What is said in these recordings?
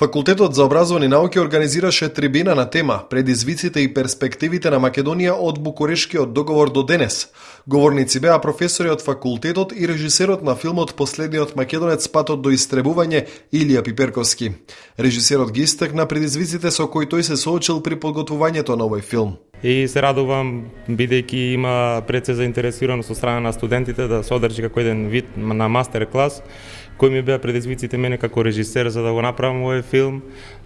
Факултетот за образовани науки организираше трибина на тема Предизвиците и перспективите на Македонија од Букурешкиот договор до денес. Говорници беа професори од факултетот и режисерот на филмот Последниот македонец патот до истребување Илија Пиперковски. Режисерот ги истакна предизвиците со кои тој се соочил при подготвувањето на овој филм. И се радувам бидејќи има пред се заинтересираност од страна на студентите да се одржи како еден вид на мастер клас кои ми беа предизвиците мене како режисер за да го направам овој филм,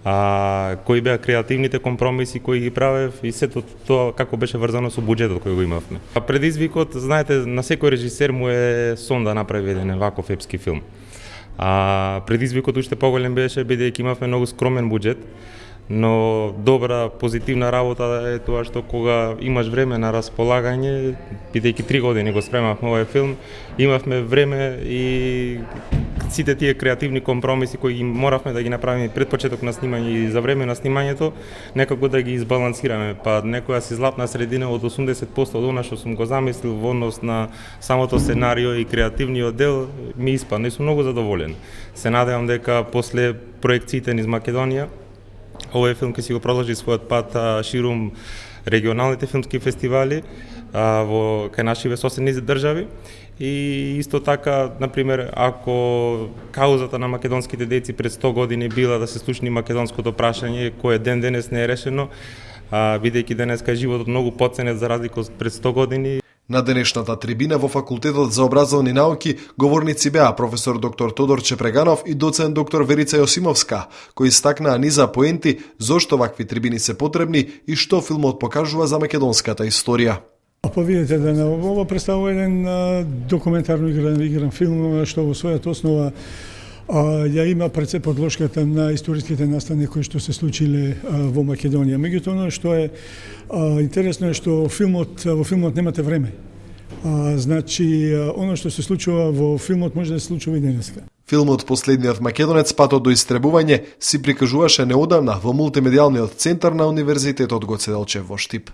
а, кои беа креативните компромиси кои ги правев и сето тоа како беше врзано со буџетот кој го имавме. А предизвикот, знаете, на секој режисер му е сон да направи еден ваков епски филм. А предизвикот уште поголем беше бидејќи имавме многу скромен буџет но добра позитивна работа е тоа што кога имаш време на располагање, бидејќи три години го спремавме овој филм, имавме време и сите тие креативни компромиси кои ги моравме да ги направиме пред почеток на снимање и за време на снимањето, некако да ги избалансираме. Па некоја си златна средина од 80% од она што сум го замислил во однос на самото сценарио и креативниот дел ми испадна и сум многу задоволен. Се надевам дека после проекциите низ Македонија овој филм ќе си го продолжи својот пат а, ширум регионалните филмски фестивали а, во кај нашиве соседни држави. И исто така, на пример, ако каузата на македонските деци пред 100 години била да се слушни македонското прашање, кое ден денес не е решено, а, бидејќи денеска животот многу поценет за разлика од пред 100 години, На денешната трибина во Факултетот за образовни науки говорници беа професор доктор Тодор Чепреганов и доцент доктор Верица Јосимовска, кои стакнаа низа поенти зошто вакви трибини се потребни и што филмот покажува за македонската историја. Па видите да не, ово представува еден документарно игран, игран филм што во својата основа а, ја има пред се подложката на историските настани кои што се случиле а, во Македонија. Меѓутоа, оно што е а, интересно е што филмот, во филмот немате време. А, значи, оно што се случува во филмот може да се случува и денеска. Филмот Последниот македонец патот до истребување си прикажуваше неодамна во мултимедијалниот центар на Универзитетот Гоце Делчев во Штип.